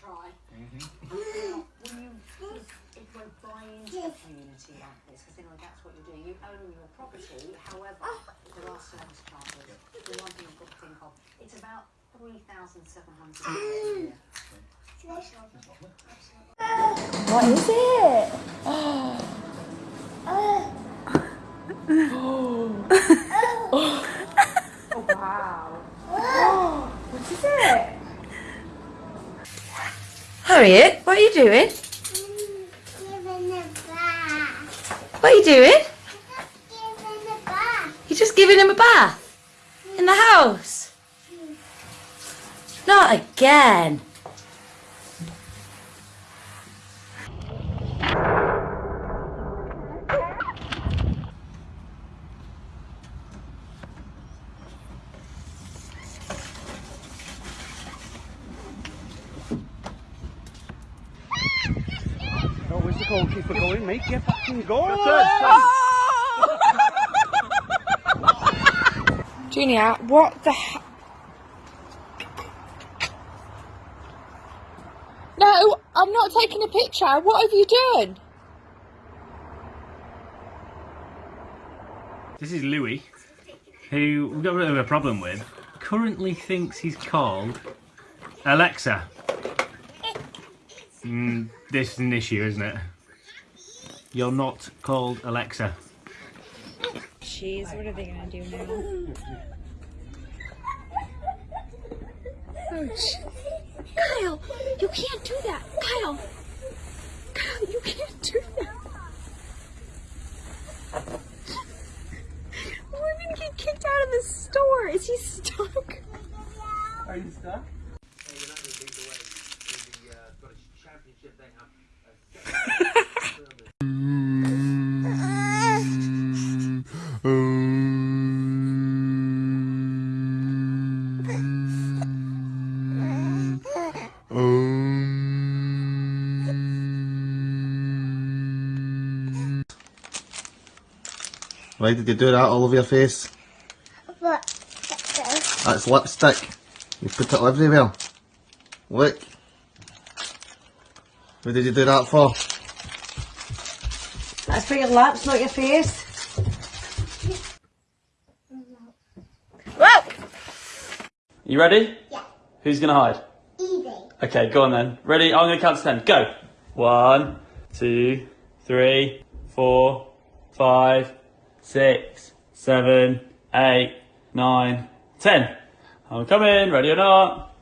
try. Mm-hmm. Will you, if we're buying into a community like this, because you know that's what you do, you own your property, however, ah. there are service charges. The one thing you've got to think of, it's about three thousand seven hundred mm. a year. What is it? oh wow. What is it? Harriet, what are you doing? What are you doing? You're just giving him a bath? In the house? Not again. Goalkeeper going, mate? Get back in goal! Junior, what the he- No, I'm not taking a picture. What have you done? This is Louis, who we've got a bit of a problem with. Currently thinks he's called Alexa. Mm, this is an issue, isn't it? You're not called Alexa. Jeez, what are they gonna do now? Oh, Kyle, you can't do that. Kyle, Kyle, you can't do that. We're gonna get kicked out of the store. Is he stuck? Are you stuck? Why did you do that all over your face? What? That's lipstick. You put it everywhere. Look. What did you do that for? That's for your lips, not your face. You ready? Yeah. Who's gonna hide? Easy. Okay, go on then. Ready? I'm gonna count to ten. Go. One, two, three, four, five, six, seven, eight, nine, ten. I'm coming. Ready or not?